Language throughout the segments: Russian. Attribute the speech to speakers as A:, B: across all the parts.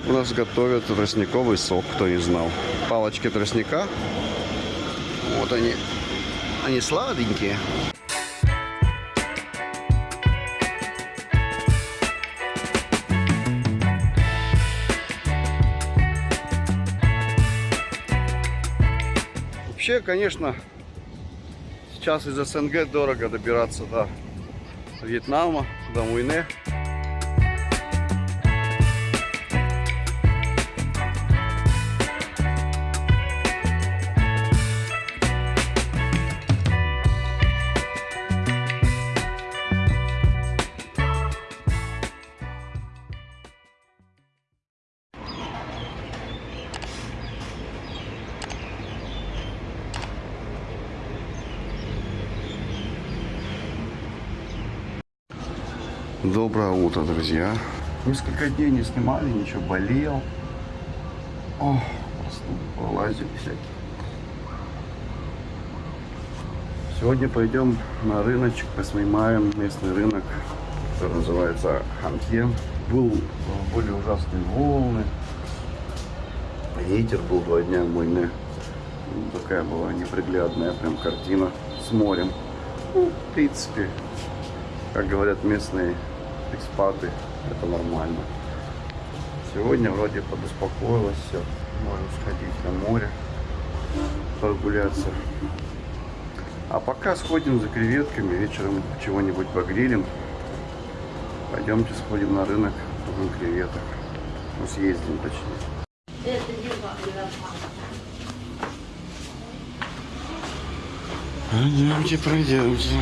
A: так у нас готовят тростниковый сок, кто не знал. Палочки тростника. Вот они. Они сладенькие. Вообще, конечно, сейчас из СНГ дорого добираться до Вьетнама, до Муйне. Утро, друзья. Несколько дней не снимали, ничего, болел. О, просто лазили всякие. Сегодня пойдем на рыночек, поснимаем местный рынок, который называется Ханке. Был, были ужасные волны, ветер был два дня мойны. Такая была неприглядная прям картина с морем. Ну, в принципе, как говорят местные экспаты, это нормально. Сегодня вроде подуспокоилось все. Можем сходить на море, прогуляться. А пока сходим за креветками, вечером чего-нибудь погрилим. Пойдемте сходим на рынок, купим креветок. Ну, съездим точнее. Пойдемте, пройдемте.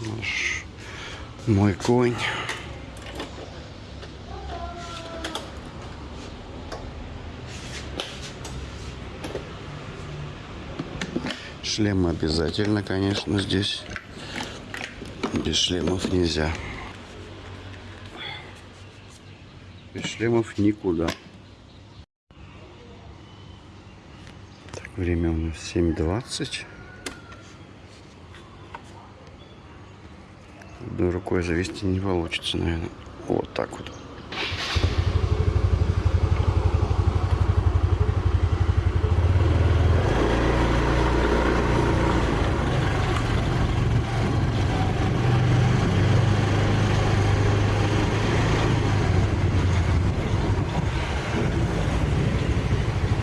A: Наш мой конь. Шлем обязательно, конечно, здесь. Без шлемов нельзя. Без шлемов никуда. Так, время у нас 7.20. Одной рукой завести не получится, наверное. Вот так вот.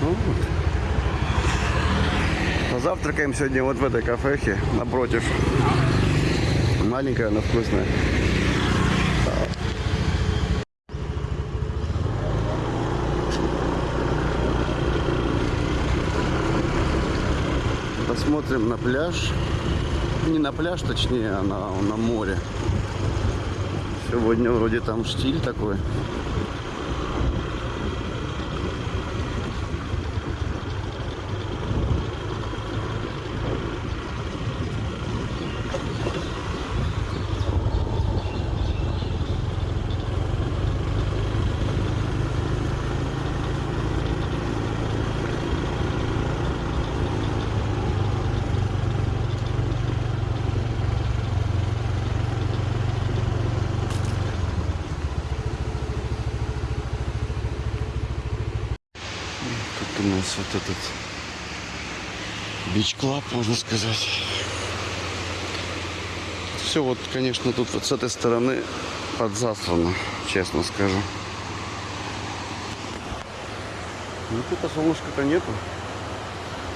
A: Ну вот. Позавтракаем сегодня вот в этой кафехе напротив. Маленькая, но вкусная. Посмотрим на пляж. Не на пляж, точнее, а на, на море. Сегодня вроде там штиль такой. Тут у нас вот этот бич-клаб, можно сказать. Все вот, конечно, тут вот с этой стороны подзасрано, честно скажу. Ну, тут солнышка-то нету.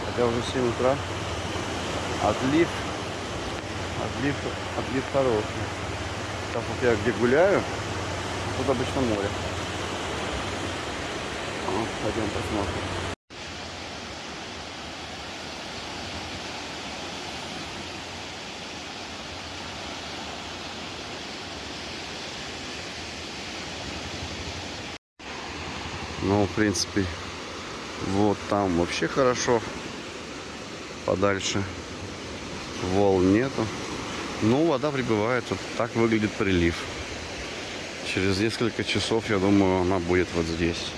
A: Хотя уже 7 утра. Отлив. Отлив, отлив хороший. Так вот я где гуляю, тут обычно море. Ну, Пойдем посмотрим. Ну, в принципе, вот там вообще хорошо. Подальше волн нету. Ну, вода прибывает. Вот так выглядит прилив. Через несколько часов, я думаю, она будет вот здесь.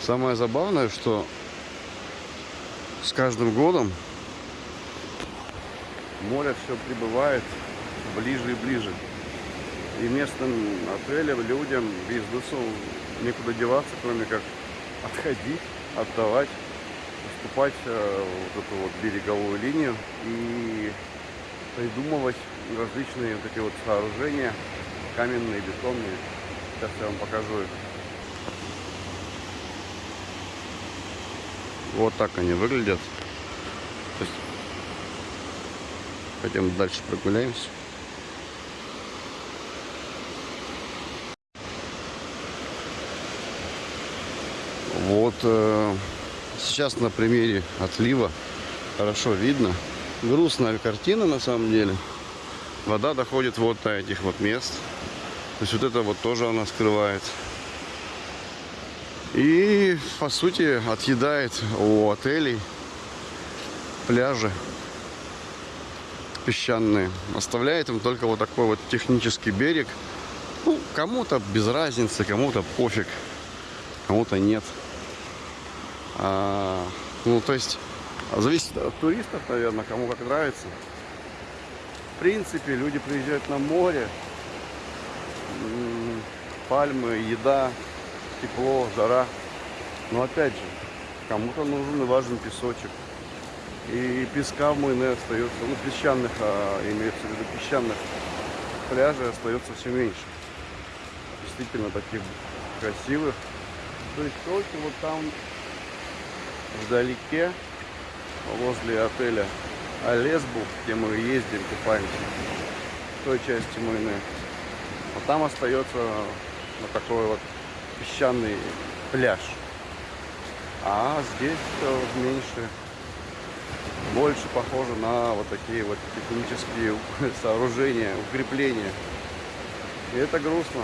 A: Самое забавное, что с каждым годом море все прибывает ближе и ближе. И местным отелям, людям, бизнесу некуда деваться, кроме как отходить, отдавать, уступать э, вот эту вот береговую линию и придумывать различные вот эти вот сооружения, каменные, бетонные. Сейчас я вам покажу их. Вот так они выглядят. То есть, пойдем дальше прогуляемся. Вот э, сейчас на примере отлива хорошо видно. Грустная картина на самом деле. Вода доходит вот до этих вот мест. То есть вот это вот тоже она скрывает. И, по сути, отъедает у отелей пляжи песчаные. Оставляет им только вот такой вот технический берег. Ну, кому-то без разницы, кому-то пофиг, кому-то нет. А, ну, то есть, зависит от туристов, наверное, кому как нравится. В принципе, люди приезжают на море, пальмы, еда, тепло, жара. Но опять же, кому-то нужен и важен песочек. И песка в Мойне остается, ну песчаных, а, имеется в виду песчаных пляжей остается все меньше. Действительно таких красивых. То есть только вот там вдалеке, возле отеля Алесбу, где мы ездим, купаемся, в той части Мойне. А там остается вот такой вот песчаный пляж. А здесь меньше, больше похоже на вот такие вот технические сооружения, укрепления. И это грустно.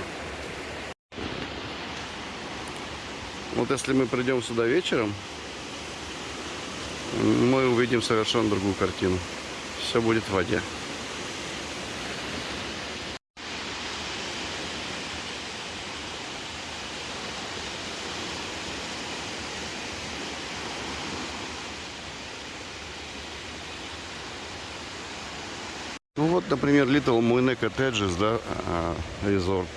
A: Вот если мы придем сюда вечером, мы увидим совершенно другую картину. Все будет в воде. Ну вот, например, Little Moine Cottages, да, резорт.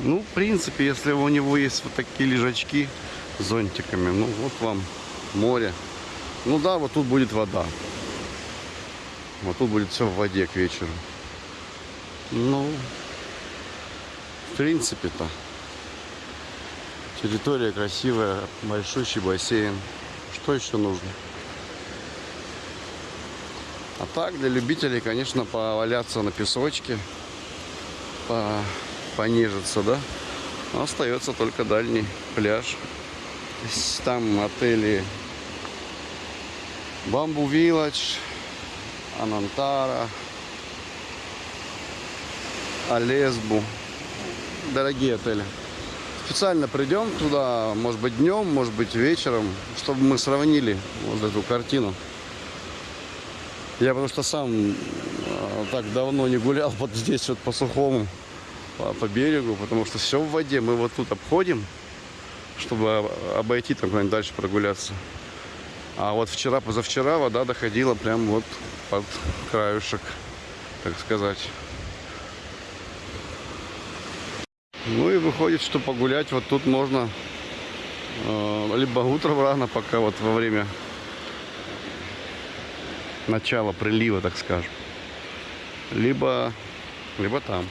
A: Ну, в принципе, если у него есть вот такие лежачки с зонтиками, ну вот вам море. Ну да, вот тут будет вода. Вот тут будет все в воде к вечеру. Ну, в принципе-то. Территория красивая, большущий бассейн. Что еще нужно? А так, для любителей, конечно, поваляться на песочке, по, понежиться, да. Но остается только дальний пляж. Там отели Бамбу Вилледж, Анантара, Алесбу. Дорогие отели. Специально придем туда, может быть, днем, может быть, вечером, чтобы мы сравнили вот эту картину. Я потому что сам э, так давно не гулял вот здесь вот по сухому, по, по берегу, потому что все в воде. Мы вот тут обходим, чтобы обойти там куда-нибудь дальше прогуляться. А вот вчера, позавчера вода доходила прям вот под краюшек, так сказать. Ну и выходит, что погулять вот тут можно э, либо утром рано, пока вот во время начала прилива, так скажем. Либо, либо там.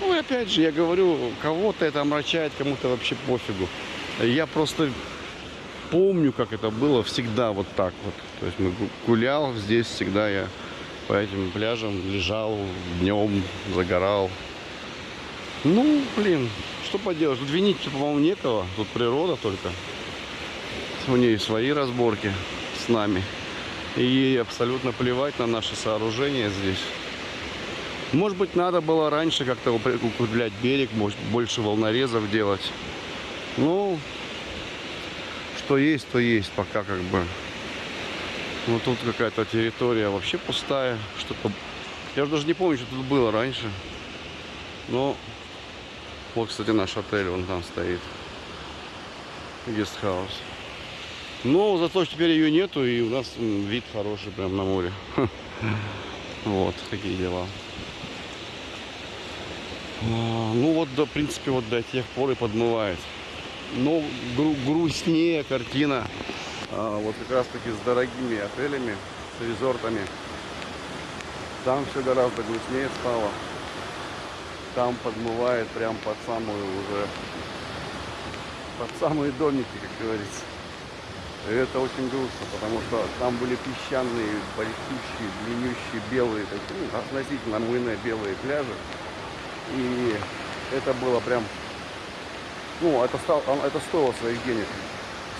A: Ну и опять же, я говорю, кого-то это омрачает, кому-то вообще пофигу. Я просто помню, как это было всегда вот так вот. То есть мы гулял здесь всегда я по этим пляжам лежал днем, загорал. Ну, блин, что поделать. Тут винить, по-моему, некого. Тут природа только. У нее свои разборки с нами. И ей абсолютно плевать на наши сооружения здесь. Может быть, надо было раньше как-то укреплять берег, может, больше волнорезов делать. Ну, что есть, то есть пока как бы. Ну, тут какая-то территория вообще пустая. Что-то... Я даже не помню, что тут было раньше. Но вот, кстати, наш отель, он там стоит. гестхаус. Но зато теперь ее нету, и у нас вид хороший прям на море. Вот, такие дела. А, Ну вот, в принципе, вот до тех пор и подмывает. Но гру- грустнее картина а, вот как раз таки с дорогими отелями, с резортами. Там все гораздо грустнее стало. Там подмывает прям под самую уже, под самые домики, как говорится. Это очень грустно, потому что там были песчаные, большущие, длиннющие, белые, такие, ну, относительно мыльные белые пляжи. И это было прям, ну, это, стал, это стоило своих денег.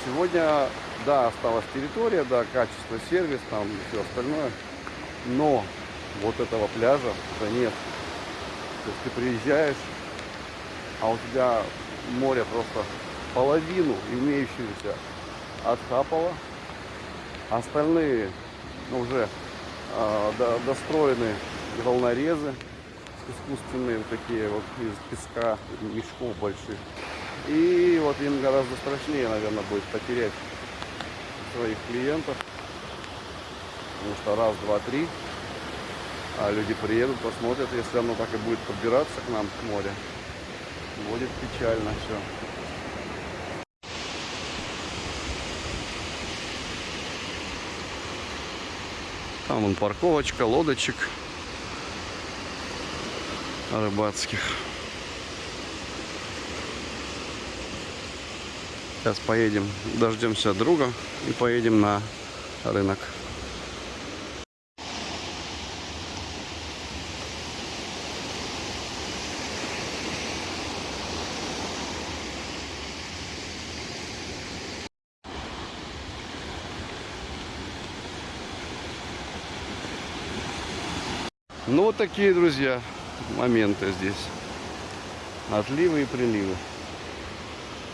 A: Сегодня, да, осталась территория, да, качество, сервис, там и все остальное. Но вот этого пляжа уже нет. То есть ты приезжаешь, а у тебя море просто половину имеющуюся отхапало. Остальные уже а, до- достроены волнорезы искусственные, вот такие вот из песка, мешков больших. И вот им гораздо страшнее, наверное, будет потерять своих клиентов. Потому что раз, два, три, а люди приедут, посмотрят, если оно так и будет подбираться к нам, к морю. Будет печально все. Там вон парковочка, лодочек рыбацких. Сейчас поедем, дождемся друга и поедем на рынок. Ну вот такие, друзья, моменты здесь. Отливы и приливы.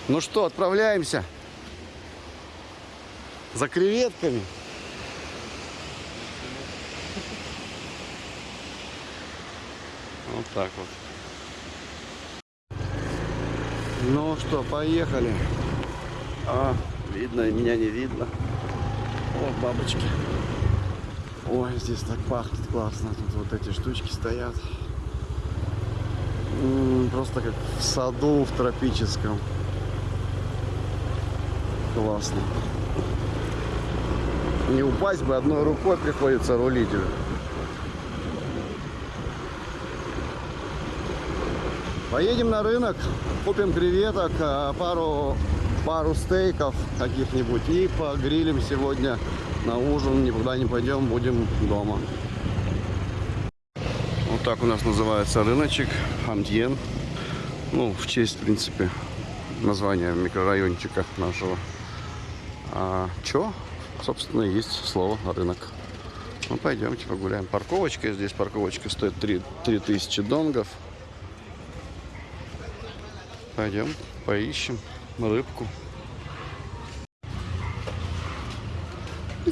A: Ну что, отправляемся за креветками. Вот так вот. Ну что, поехали. А, видно, меня не видно. О, бабочки. Ой, здесь так пахнет классно. Тут вот эти штучки стоят. Просто как в саду в тропическом. Классно. Не упасть бы, одной рукой приходится рулить. Поедем на рынок, купим креветок, а, пару, пару стейков каких-нибудь и погрилим сегодня на ужин. Никуда не пойдем, будем дома. Вот так у нас называется рыночек Андьен. Ну, в честь, в принципе, названия микрорайончика нашего. А чё? Собственно, есть слово рынок. Ну, пойдемте погуляем. Парковочка здесь. Парковочка стоит 3, 3000 донгов. Пойдем, поищем рыбку.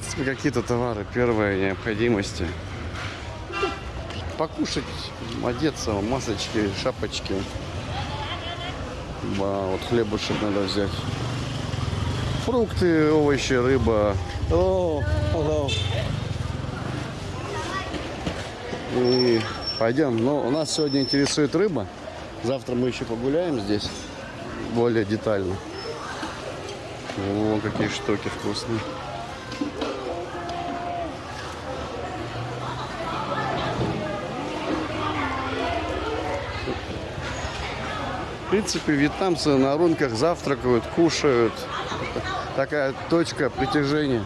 A: Принципе, какие-то товары первой необходимости. Покушать, одеться, масочки, шапочки. Ба, вот хлебушек надо взять. Фрукты, овощи, рыба. Hello. И пойдем. Но у нас сегодня интересует рыба. Завтра мы еще погуляем здесь более детально. О, какие штуки вкусные. Принципе, вьетнамцы на рынках завтракают, кушают. Такая точка притяжения.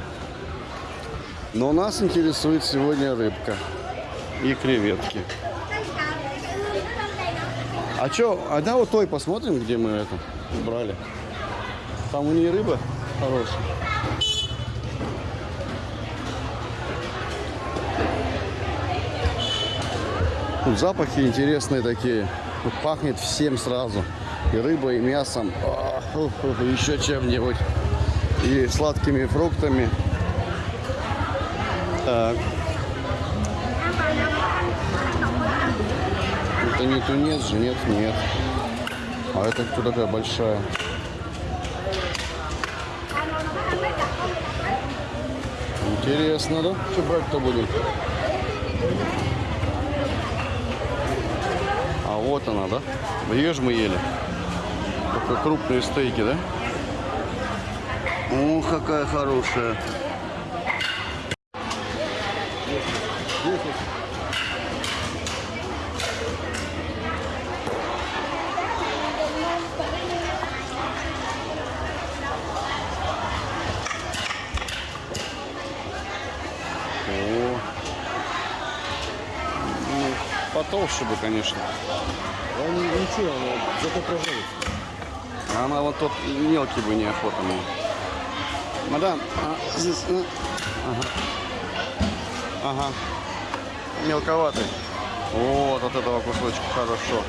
A: Но нас интересует сегодня рыбка и креветки. А чё, а да вот той посмотрим, где мы это брали. Там у нее рыба хорошая. Тут запахи интересные такие. Тут пахнет всем сразу. И рыбой, и мясом, и еще чем-нибудь. И сладкими фруктами. Так. Это не тунец же, нет, нет. А это кто такая большая? Интересно, да? Что брать-то будем? Вот она, да? Ее мы ели. Только крупные стейки, да? О, какая хорошая. О. Ну, потолще бы, конечно.
B: Он ничего, но зато проживет.
A: А Она вот тот мелкий бы неохота мне. Мадам, а здесь... ну, Ага. Ага. Мелковатый. Вот от этого кусочка хорошо.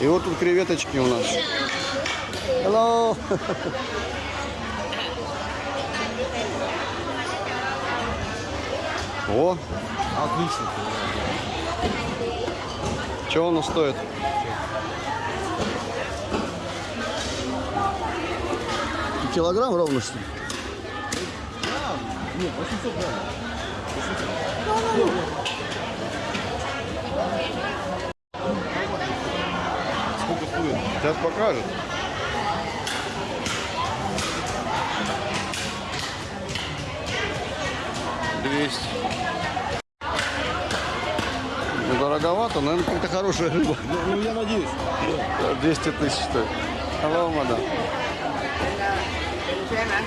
A: И вот тут креветочки у нас. Hello. О,
B: Отлично.
A: что оно стоит? Килограмм ровно что ли?
B: Нет, 800 грамм. Сколько стоит?
A: Сейчас покажет. Двести. Ну, дороговато, наверное, какая-то хорошая рыба.
B: Ну, ну, я надеюсь.
A: 200 тысяч стоит. Hello, мадам. xem anh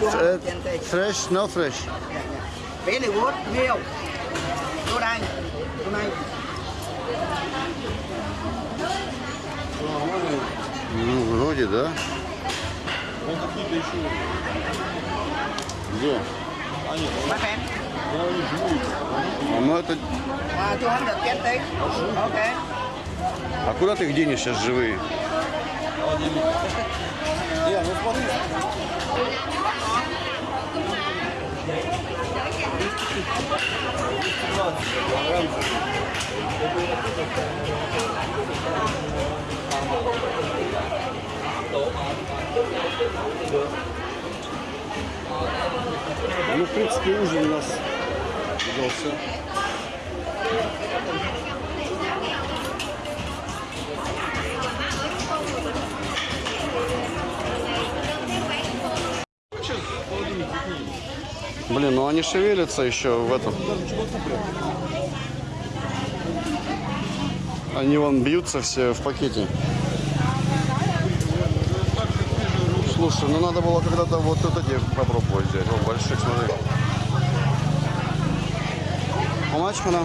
C: 200.
A: Fresh, no fresh.
C: Yeah, yeah. Very good meal. Go down. Go down.
A: Ну, вроде, да.
B: Он какие-то еще...
A: Где?
B: А, нет.
A: А, ну это...
C: 220. Okay.
A: А куда ты их денешь сейчас живые?
B: Ну смотри.
A: Ну, в принципе, ужин у нас удался. Блин, ну они шевелятся еще в этом. Они вон бьются все в пакете. Слушай, ну надо было когда-то вот это где попробовать взять. О, больших, смотри. А мачка она?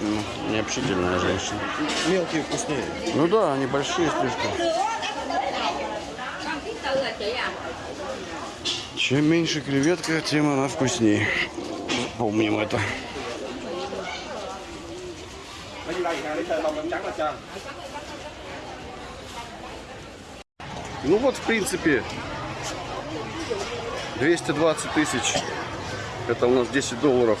A: Ну, необщительная женщина.
B: Мелкие вкуснее.
A: Ну да, они большие слишком. Чем меньше креветка, тем она вкуснее. Помним это. Ну вот, в принципе, 220 тысяч. Это у нас 10 долларов.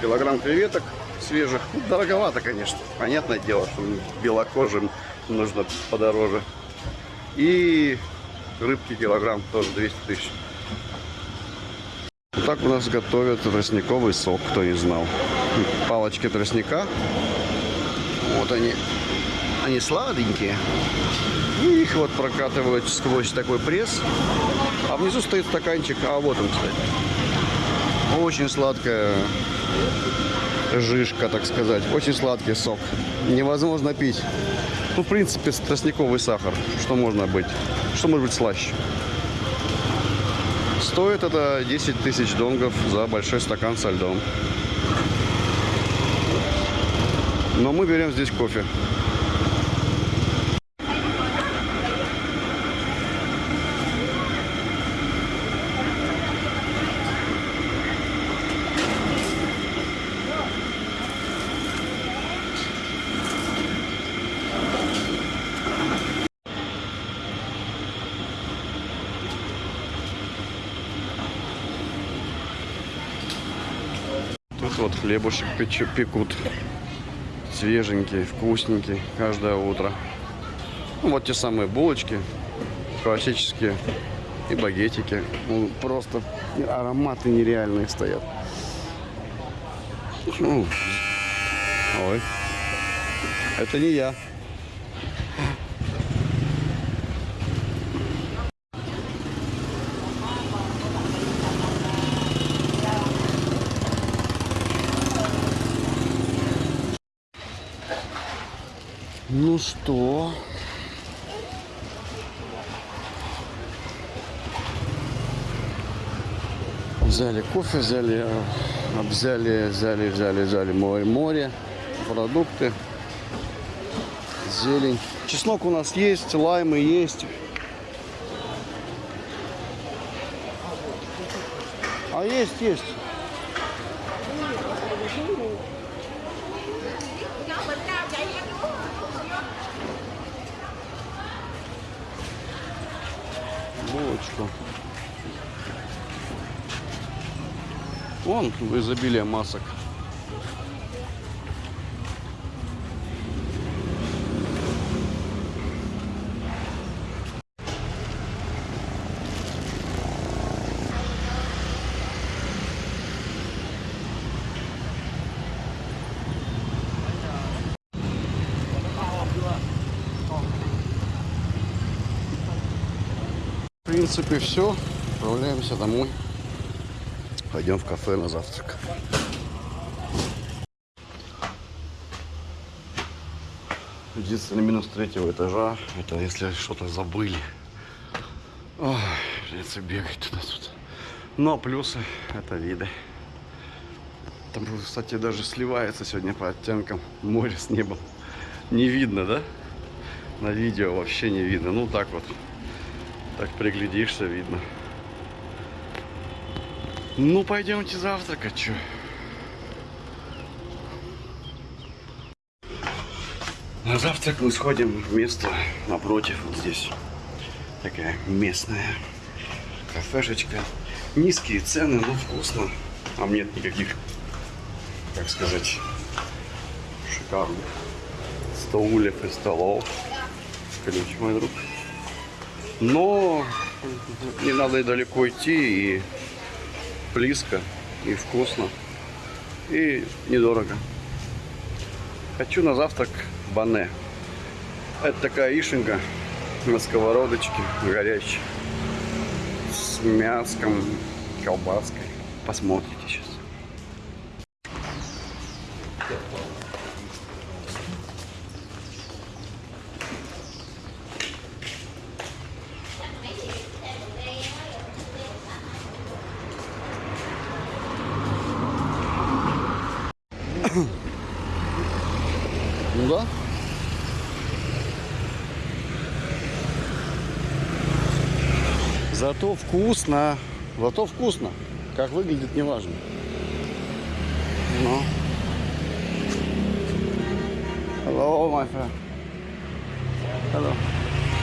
A: Килограмм креветок свежих. Ну, дороговато, конечно. Понятное дело, что белокожим нужно подороже. И рыбки килограмм тоже 200 тысяч. Так у нас готовят тростниковый сок, кто не знал. Палочки тростника. Вот они. Они сладенькие. И их вот прокатывают сквозь такой пресс. А внизу стоит стаканчик. А вот он, кстати. Очень сладкая жишка, так сказать. Очень сладкий сок. Невозможно пить. Ну, в принципе, тростниковый сахар. Что можно быть? Что может быть слаще? Стоит это 10 тысяч донгов за большой стакан со льдом. Но мы берем здесь кофе. тут вот хлебушек пекут. Свеженький, вкусненький, каждое утро. Ну, вот те самые булочки, классические, и багетики. Ну, просто ароматы нереальные стоят. Ну, ой, это не я. Ну что? Взяли кофе, взяли, э, взяли, взяли, взяли, взяли море, море, продукты, зелень. Чеснок у нас есть, лаймы есть. А есть, есть. Вон изобилие масок. В принципе, все. Отправляемся домой. Пойдем в кафе на завтрак. Единственный минус третьего этажа, это если что-то забыли. Ой, придется бегать туда-сюда. Но плюсы это виды. Там, кстати, даже сливается сегодня по оттенкам море с небом. Не видно, да? На видео вообще не видно. Ну так вот. Так приглядишься, видно. Ну, пойдемте завтракать, чё. На завтрак мы сходим в место напротив, вот здесь. Такая местная кафешечка. Низкие цены, но вкусно. Там нет никаких, как сказать, шикарных стульев и столов. Ключ, мой друг. Но не надо и далеко идти, и близко, и вкусно, и недорого. Хочу на завтрак бане. Это такая ишенка на сковородочке горячей с мяском, колбаской. Посмотрите сейчас. Ну да. Зато вкусно. Зато вкусно. Как выглядит, не важно. Ну. Hello, my friend. Hello.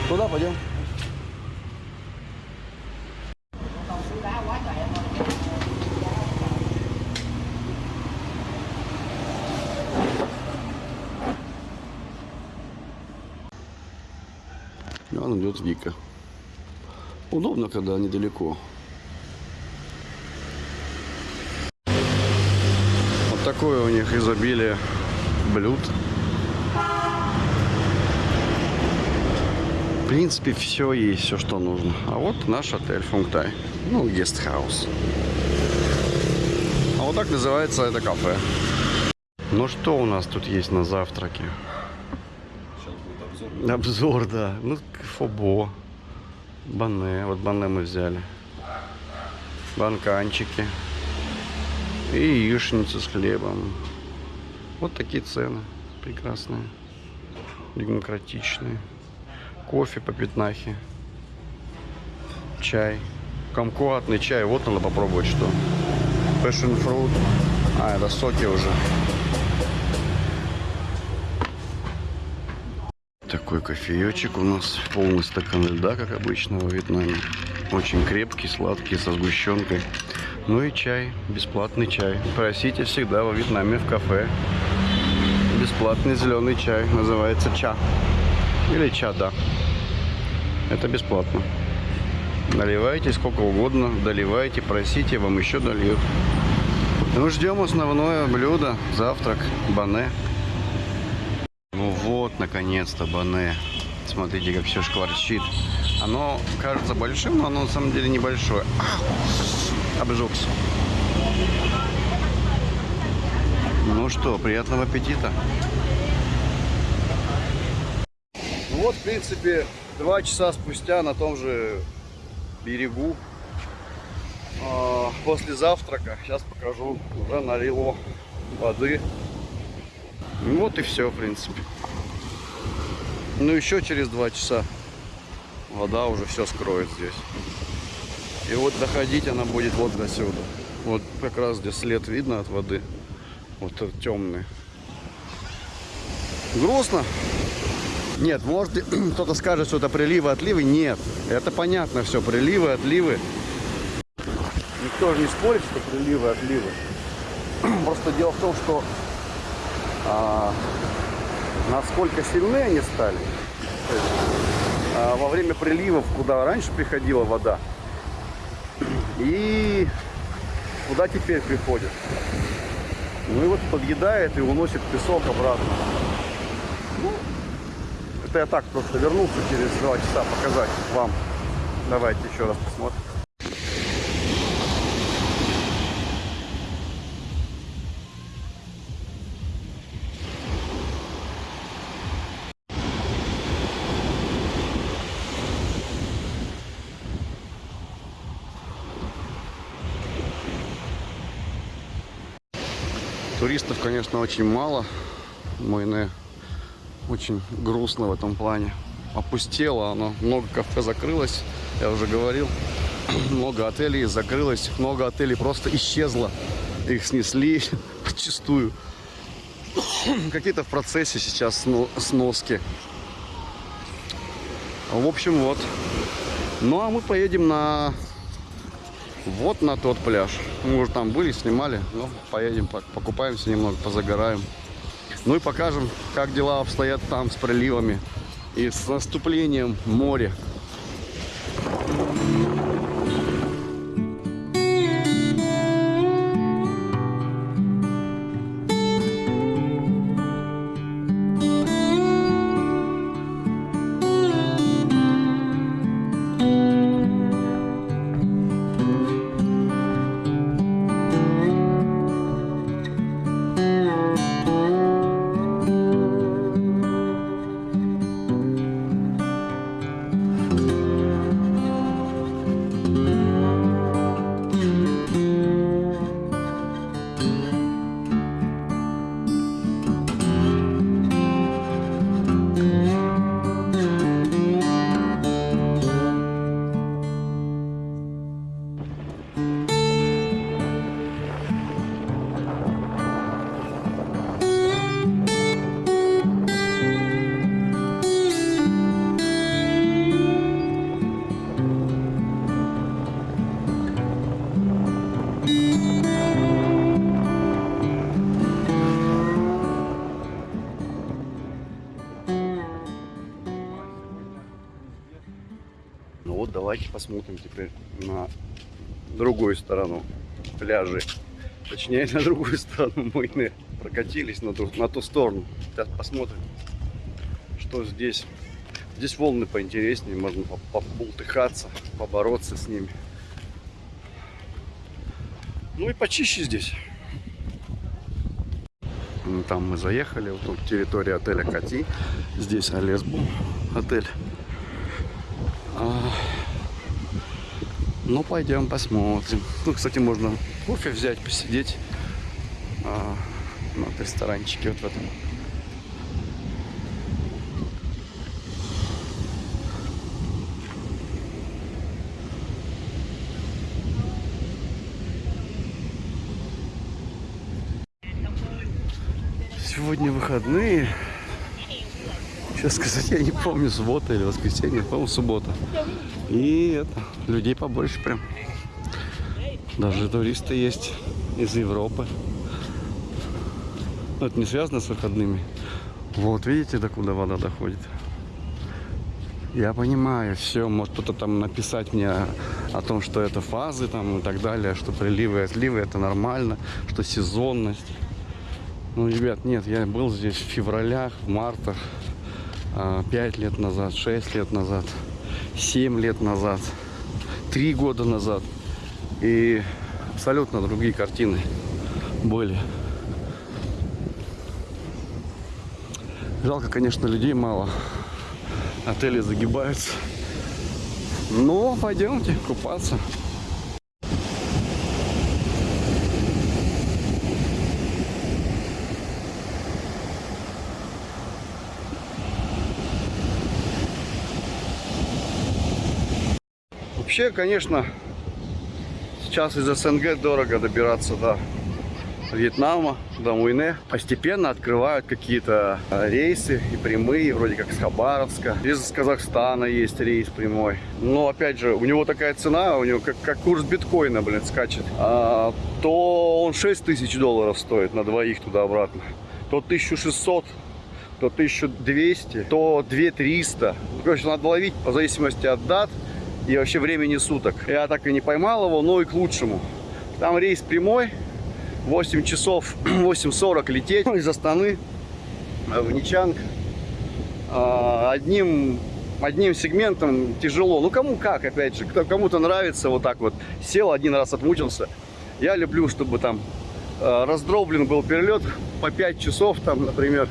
A: Куда пойдем? Вон идет Вика. Удобно, когда недалеко. Вот такое у них изобилие блюд. В принципе, все есть, все, что нужно. А вот наш отель Фунгтай. Ну, гестхаус. А вот так называется это кафе. Ну, что у нас тут есть на завтраке?
B: Сейчас будет обзор.
A: Обзор, да. Ну, фобо. Бане. Вот бане мы взяли. Банканчики. И яичницу с хлебом. Вот такие цены. Прекрасные. Демократичные. Кофе по пятнахе. Чай. Комкуатный чай. Вот надо попробовать что. Passion fruit. А, это соки уже. Такой кофеечек у нас. Полный стакан льда, как обычно во Вьетнаме. Очень крепкий, сладкий, со сгущенкой. Ну и чай, бесплатный чай. Просите всегда во Вьетнаме в кафе. Бесплатный зеленый чай, называется ча. Или чада. Это бесплатно. Наливайте сколько угодно, доливайте, просите, вам еще дольют. Ну, ждем основное блюдо, завтрак, бане. Вот, наконец-то, бане. Смотрите, как все шкварчит. Оно кажется большим, но оно на самом деле небольшое. Обжегся. Ну что, приятного аппетита. Ну вот, в принципе, два часа спустя на том же берегу а, после завтрака. Сейчас покажу. Уже налило воды. Ну вот и все, в принципе. Ну еще через два часа вода уже все скроет здесь. И вот доходить она будет вот до сюда. Вот как раз здесь след видно от воды. Вот этот темный. Грустно. Нет, может кто-то скажет, что это приливы, отливы. Нет, это понятно все. Приливы, отливы. Никто же не спорит, что приливы, отливы. Просто дело в том, что а, насколько сильны они стали. А, во время приливов, куда раньше приходила вода, и куда теперь приходит. Ну и вот подъедает и уносит песок обратно. Ну, это я так просто вернулся через два часа показать вам. Давайте еще раз посмотрим. Туристов, конечно, очень мало. Мойне очень грустно в этом плане. Опустело оно. Много кафе закрылось, я уже говорил. Много отелей закрылось. Много отелей просто исчезло. Их снесли подчистую. Какие-то в процессе сейчас сноски. В общем, вот. Ну, а мы поедем на вот на тот пляж. Мы уже там были, снимали. Ну, поедем, покупаемся немного, позагораем. Ну и покажем, как дела обстоят там с приливами и с наступлением моря. Посмотрим теперь на другую сторону пляжи. Точнее, на другую сторону Мойны. Прокатились на ту, на ту сторону. Сейчас посмотрим, что здесь. Здесь волны поинтереснее, можно побултыхаться, побороться с ними. Ну и почище здесь. Там мы заехали, вот тут территория отеля Кати. Здесь Алесбу отель. Ну, пойдем посмотрим. Ну, кстати, можно кофе взять, посидеть а, на ресторанчике вот в этом. Сегодня выходные. Сейчас сказать, я не помню, суббота или воскресенье, по-моему, суббота. И это, людей побольше прям. Даже туристы есть из Европы. Но это не связано с выходными. Вот, видите, до куда вода доходит? Я понимаю, все, может кто-то там написать мне о том, что это фазы там и так далее, что приливы и отливы это нормально, что сезонность. Ну, ребят, нет, я был здесь в февралях, в мартах, 5 лет назад, 6 лет назад, 7 лет назад, 3 года назад. И абсолютно другие картины были. Жалко, конечно, людей мало. Отели загибаются. Ну, пойдемте купаться. Вообще, конечно, сейчас из СНГ дорого добираться до Вьетнама, до Муйне. Постепенно открывают какие-то э, рейсы и прямые, вроде как с Хабаровска. Из Казахстана есть рейс прямой. Но, опять же, у него такая цена, у него как, как курс биткоина, блин, скачет. А, то он 6 тысяч долларов стоит на двоих туда-обратно. То 1600 то 1200, то 2300. Ну, короче, надо ловить по зависимости от дат и вообще времени суток. Я так и не поймал его, но и к лучшему. Там рейс прямой, 8 часов, 8.40 лететь из Астаны в Ничанг. А, одним, одним сегментом тяжело. Ну, кому как, опять же. Кому-то нравится вот так вот. Сел один раз, отмучился. Я люблю, чтобы там а, раздроблен был перелет по 5 часов, там, например,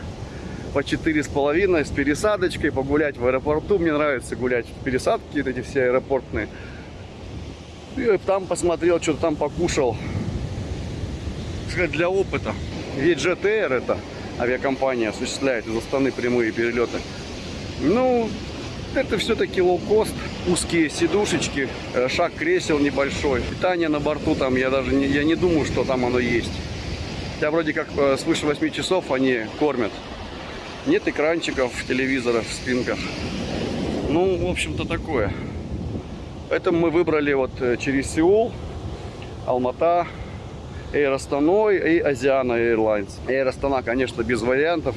A: по четыре с половиной с пересадочкой, погулять в аэропорту. Мне нравится гулять пересадки, эти все аэропортные. И там посмотрел, что-то там покушал сказать, для опыта. Ведь GTR это авиакомпания осуществляет из Астаны прямые перелеты. Ну, это все-таки лоукост, узкие сидушечки, э, шаг кресел небольшой. Питание на борту там, я даже не, я не думаю, что там оно есть. Хотя вроде как э, свыше 8 часов они кормят. Нет экранчиков, телевизоров в спинках. Ну, в общем-то, такое. Поэтому мы выбрали вот э, через Сеул, Алмата, Air Astana и Asiana Airlines. Air Astana, конечно, без вариантов.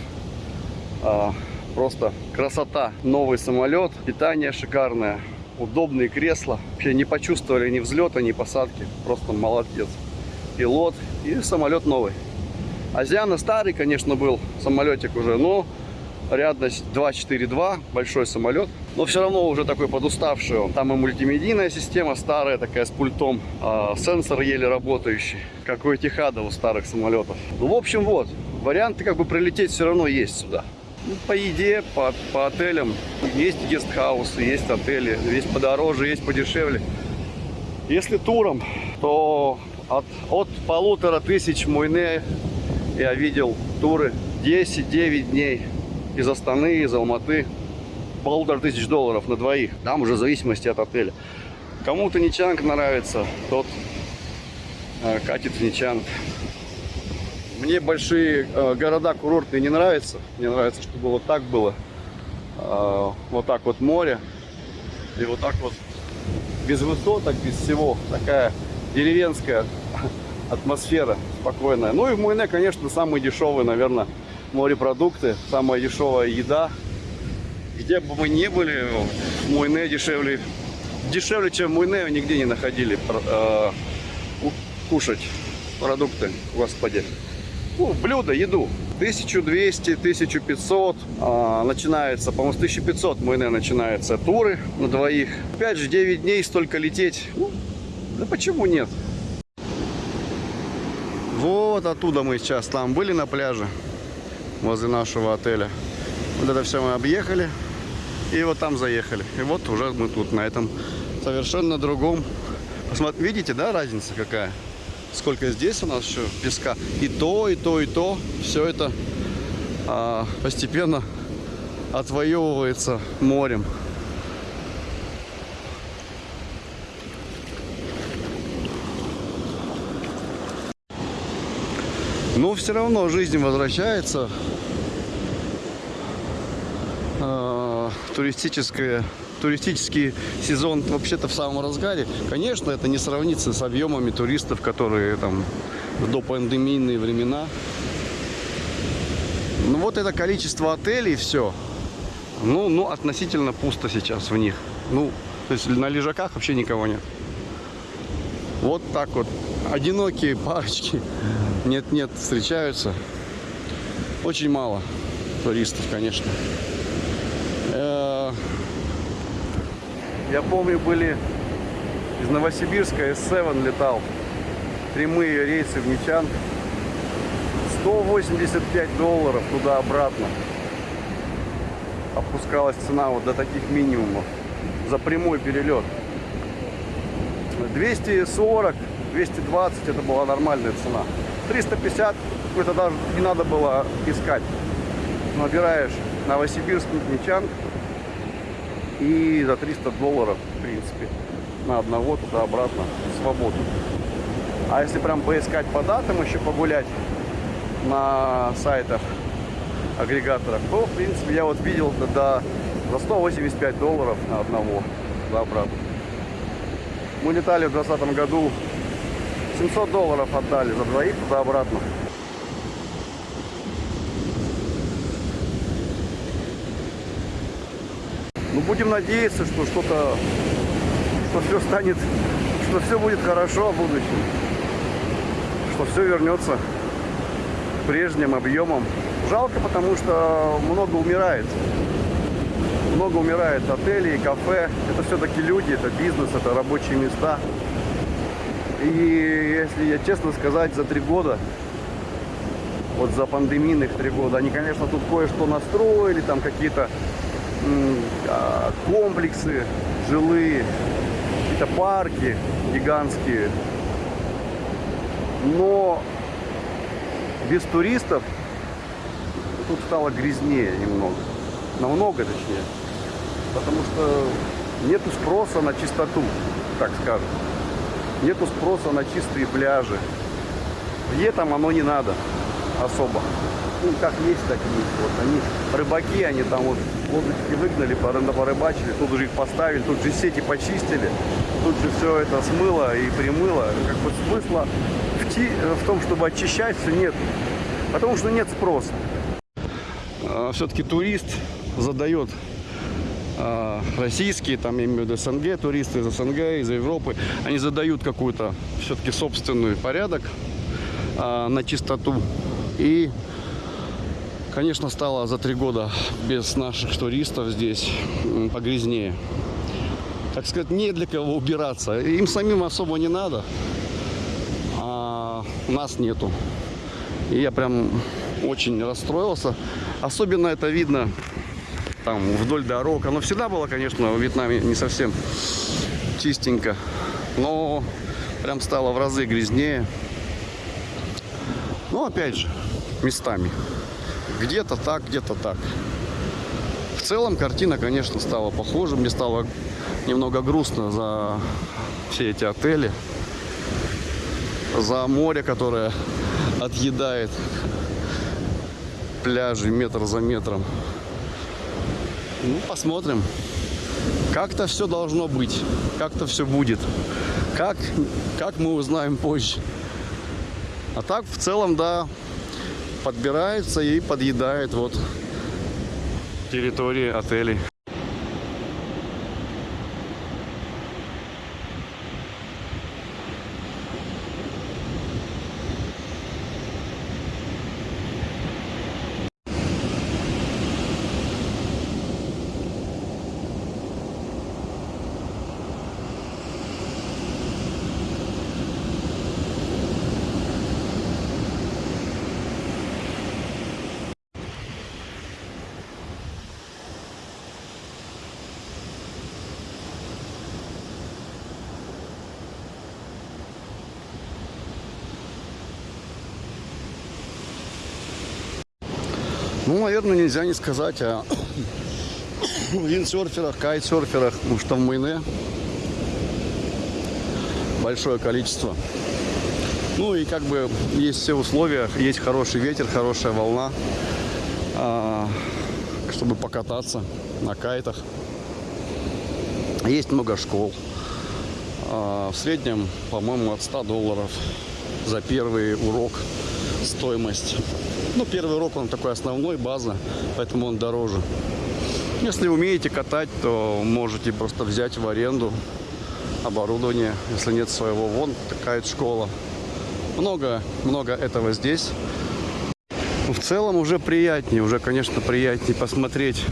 A: А, просто красота. Новый самолет, питание шикарное, удобные кресла. Вообще не почувствовали ни взлета, ни посадки. Просто молодец. Пилот и самолет новый. Азиана старый, конечно, был самолетик уже, но рядность 242, большой самолет. Но все равно уже такой подуставший он. Там и мультимедийная система старая, такая с пультом. А сенсор еле работающий, как у Этихада у старых самолетов. Ну, в общем, вот. Варианты как бы прилететь все равно есть сюда. Ну, по еде, по, по отелям. Есть гестхаусы, есть отели. Есть подороже, есть подешевле. Если туром, то от, от полутора тысяч Муйне я видел туры 10-9 дней из Астаны, из Алматы. Полутора тысяч долларов на двоих. Там уже в зависимости от отеля. Кому-то Ничанг нравится, тот э, катит в Ничанг. Мне большие э, города курортные не нравятся. Мне нравится, чтобы вот так было. Э, вот так вот море. И вот так вот без высоток, без всего. Такая деревенская атмосфера спокойная. Ну и в Муйне, конечно, самый дешевый, наверное, морепродукты, самая дешевая еда. Где бы мы ни были, в Муйне дешевле, дешевле, чем в Муйне, нигде не находили э, кушать продукты, господи. Ну, блюдо, еду. 1200, 1500 а, начинается, по-моему, с 1500 Муйне начинаются туры на двоих. Опять же, 9 дней столько лететь. Ну, да почему нет? Вот оттуда мы сейчас там были на пляже возле нашего отеля. Вот это все мы объехали. И вот там заехали. И вот уже мы тут, на этом совершенно другом. Посмотрите, видите, да, разница какая? Сколько здесь у нас еще песка. И то, и то, и то. Все это а, постепенно отвоевывается морем. Но все равно жизнь возвращается. Э, туристическое туристический сезон вообще-то в самом разгаре. Конечно, это не сравнится с объемами туристов, которые там в допандемийные времена. Ну вот это количество отелей, все. Ну, ну, относительно пусто сейчас в них. Ну, то есть на лежаках вообще никого нет. Вот так вот. Одинокие парочки. Нет-нет, встречаются. Очень мало туристов, конечно. Э, Я помню, были из Новосибирска S7 летал. Прямые рейсы в Ничан. 185 долларов туда-обратно. Опускалась цена вот до таких минимумов. За прямой перелет. 240, 220 это была нормальная цена. 350 это даже не надо было искать. Набираешь Новосибирск, Ничан и за 300 долларов, в принципе, на одного туда-обратно свободу. А если прям поискать по датам, еще погулять на сайтах агрегаторах, то, в принципе, я вот видел до за 185 долларов на одного туда-обратно. Мы летали в 2020 году, 700 долларов отдали за двоих туда-обратно. Ну, будем надеяться, что что-то, что все станет, что все будет хорошо в будущем. Что все вернется прежним объемам. Жалко, потому что много умирает. Много умирает отелей, кафе. Это все-таки люди, это бизнес, это рабочие места. И если я честно сказать, за три года, вот за пандемийных три года, они, конечно, тут кое-что настроили, там какие-то а, комплексы жилые, какие-то парки гигантские. Но без туристов тут стало грязнее немного. Намного точнее. Потому что нету спроса на чистоту, так скажем. Нету спроса на чистые пляжи. Летом оно не надо особо ну, как есть, так и есть. Вот они, рыбаки, они там вот лодочки выгнали, порыбачили, тут уже их поставили, тут же сети почистили, тут же все это смыло и примыло. Как бы смысла в, ти, в том, чтобы очищать все нет, потому что нет спроса. А, Все-таки турист задает российские, там я имею в виду СНГ, туристы из СНГ, из Европы, они задают какую-то все-таки собственный порядок а, на чистоту. И Конечно, стало за три года без наших туристов здесь погрязнее. Так сказать, не для кого убираться. Им самим особо не надо, а нас нету. И я прям очень расстроился. Особенно это видно там вдоль дорог. Оно всегда было, конечно, в Вьетнаме не совсем чистенько. Но прям стало в разы грязнее. Но опять же, местами. Где-то так, где-то так. В целом картина, конечно, стала похожа. Мне стало немного грустно за все эти отели. За море, которое отъедает пляжи метр за метром. Ну, посмотрим. Как-то все должно быть. Как-то все будет. Как, как мы узнаем позже. А так, в целом, да, подбирается и подъедает вот территории отелей. Наверное, нельзя не сказать о виндсерферах, кайтсерферах, потому что в Майне большое количество. Ну и как бы есть все условия, есть хороший ветер, хорошая волна, а, чтобы покататься на кайтах. Есть много школ. А, В среднем, по-моему, от 100 долларов за первый урок стоимость. Ну, первый урок, он такой основной, база, поэтому он дороже. Если умеете катать, то можете просто взять в аренду оборудование, если нет своего. Вон такая школа. Много, много этого здесь. В целом уже приятнее, уже, конечно, приятнее посмотреть,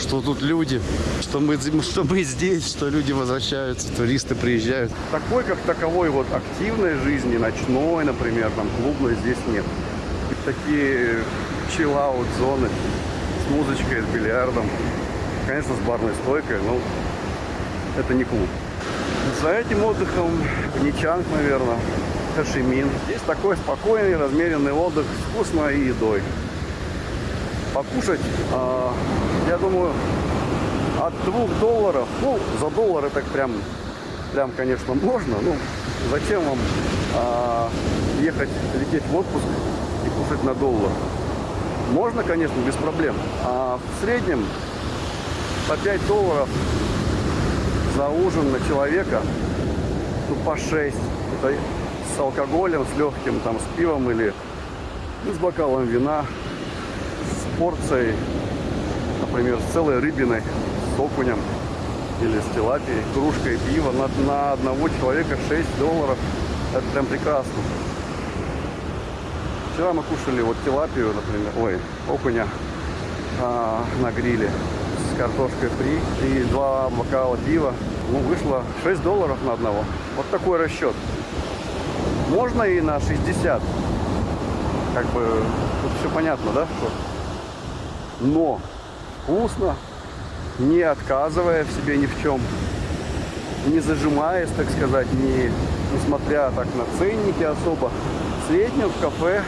A: что тут люди, что мы, что мы здесь, что люди возвращаются, туристы приезжают. Такой, как таковой, вот активной жизни, ночной, например, там клубной здесь нет. Такие чиллаут зоны с музычкой, с бильярдом, конечно, с барной стойкой, но это не клуб. За этим отдыхом Ничанг, наверное, Хашимин. Здесь такой спокойный, размеренный отдых с вкусной едой. Покушать, а, я думаю, от двух долларов, ну, за доллары так прям, прям, конечно, можно. Ну, зачем вам а, ехать, лететь в отпуск кушать на доллар? Можно, конечно, без проблем. А в среднем по 5 долларов за ужин на человека, ну, по 6. Это с алкоголем, с легким, там, с пивом или ну, с бокалом вина, с порцией, например, с целой рыбиной, с окунем или с тилапией, кружкой пива на, на одного человека 6 долларов. Это прям прекрасно. Вчера мы кушали вот тилапию, например, ой, окуня а, на гриле с картошкой фри и два бокала пива. Ну, вышло 6 долларов на одного. Вот такой расчет. Можно и на 60. Как бы тут все понятно, да? Но вкусно, не отказывая в себе ни в чем, не зажимаясь, так сказать, не, несмотря так на ценники особо. В среднем в кафе,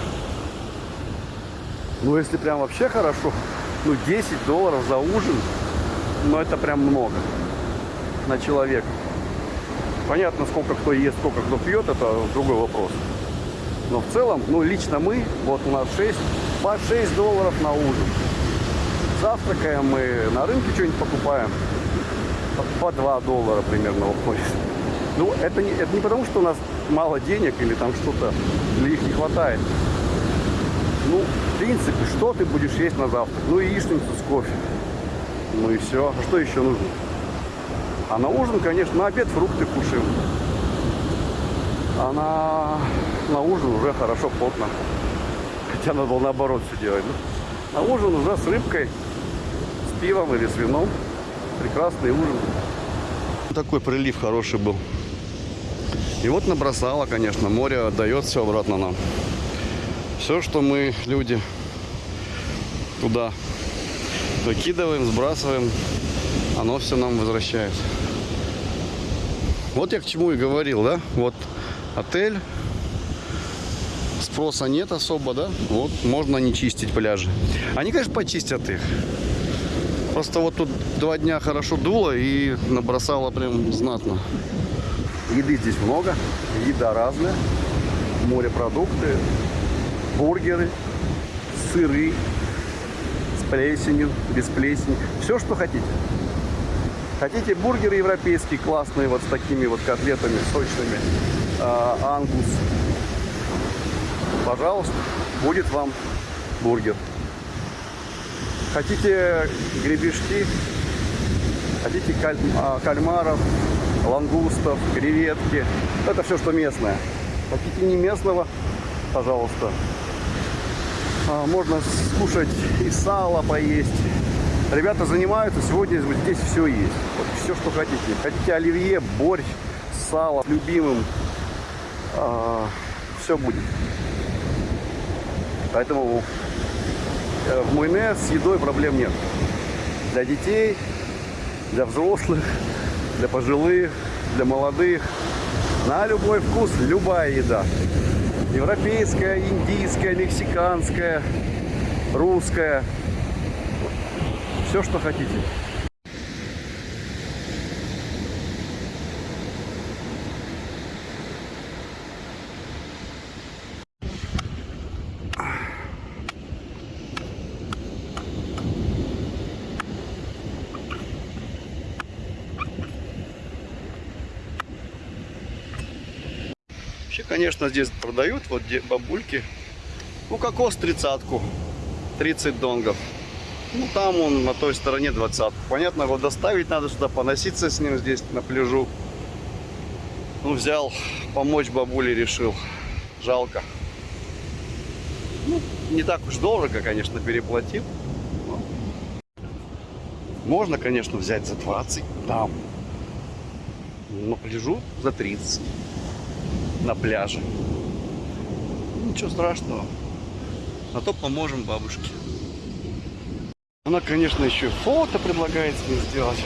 A: ну если прям вообще хорошо, ну 10 долларов за ужин, ну это прям много на человека. Понятно, сколько кто ест, сколько кто пьет, это другой вопрос. Но в целом, ну лично мы, вот у нас 6, по 6 долларов на ужин. Завтракаем мы, на рынке что-нибудь покупаем. По 2 доллара примерно уходит. Ну, это не, это не потому, что у нас мало денег или там что-то, или их не хватает. Ну, в принципе, что ты будешь есть на завтрак? Ну, яичницу с кофе. Ну и все. А что еще нужно? А на ужин, конечно, на обед фрукты кушаем. А на, на ужин уже хорошо, плотно. Хотя надо было наоборот все делать. да. На ужин уже с рыбкой, с пивом или с вином. Прекрасный ужин. Такой прилив хороший был. И вот набросало, конечно, море отдает все обратно нам. Все, что мы, люди, туда выкидываем, сбрасываем, оно все нам возвращает. Вот я к чему и говорил, да? Вот отель, спроса нет особо, да? Вот можно не чистить пляжи. Они, конечно, почистят их. Просто вот тут два дня хорошо дуло и набросало прям знатно. Еды здесь много, еда разная, морепродукты, бургеры, сыры с плесенью, без плесени, все, что хотите. Хотите бургеры европейские, классные, вот с такими вот котлетами сочными, а, ангус, пожалуйста, будет вам бургер. Хотите гребешки, хотите каль- а, кальмаров, лангустов, креветки, это все, что местное. Хотите не местного, пожалуйста. А, Можно скушать и сало поесть. Ребята занимаются, сегодня здесь все есть. Вот все, что хотите. Хотите оливье, борщ, сало, любимым. все будет. Поэтому э, в Муйне с едой проблем нет. Для детей, для взрослых, для пожилых, для молодых. На любой вкус любая еда. Европейская, индийская, мексиканская, русская. Все, что хотите. Конечно, здесь продают, вот бабульки. Ну, кокос тридцатку, 30 донгов. Ну, там он на той стороне 20. Понятно, его доставить надо сюда, поноситься с ним здесь на пляжу. Ну, взял, помочь бабуле решил. Жалко. Ну, не так уж дорого, конечно, переплатил. но Можно, конечно, взять за 20 там. На пляжу за 30. На пляже. Ничего страшного. А то поможем бабушке. Она, конечно, еще фото предлагает мне сделать.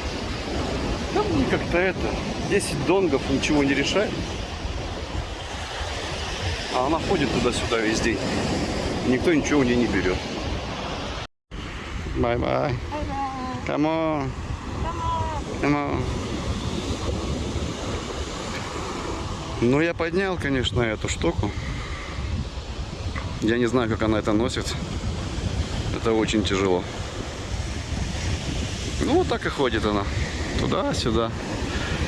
A: Да мне как-то это, 10 донгов ничего не решает. А она ходит туда-сюда весь день. Никто ничего у нее не берет. Bye-bye. Come on. Come on. Ну, я поднял, конечно, эту штуку. Я не знаю, как она это носит. Это очень тяжело. Ну, вот так и ходит она. Туда-сюда,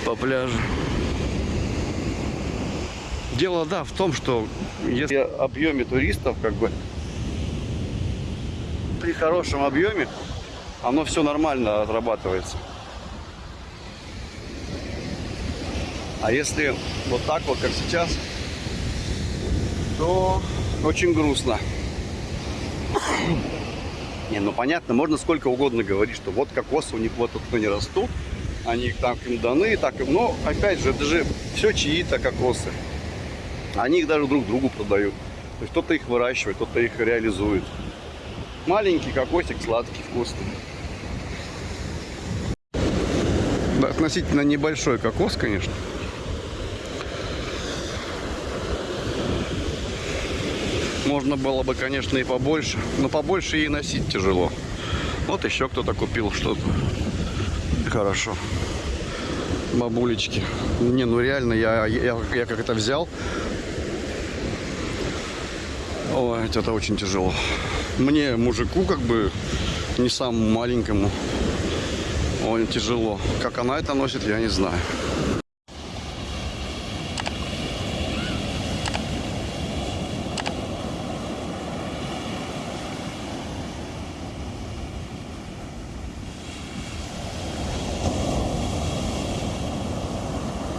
A: по пляжу. Дело, да, в том, что если объеме туристов, как бы, при хорошем объеме, оно все нормально отрабатывается. А если вот так вот, как сейчас, то очень грустно. Не, ну понятно, можно сколько угодно говорить, что вот кокосы у них вот тут не растут, они так им даны, так им, но опять же, это же все чьи-то кокосы. Они их даже друг другу продают. То есть кто-то их выращивает, кто-то их реализует. Маленький кокосик, сладкий, вкусный. Относительно небольшой кокос, конечно. Можно было бы, конечно, и побольше. Но побольше и носить тяжело. Вот еще кто-то купил что-то. Хорошо. Бабулечки. Не, ну реально, я, я, я как это взял. Ой, это очень тяжело. Мне, мужику, как бы, не самому маленькому, очень тяжело. Как она это носит, я не знаю.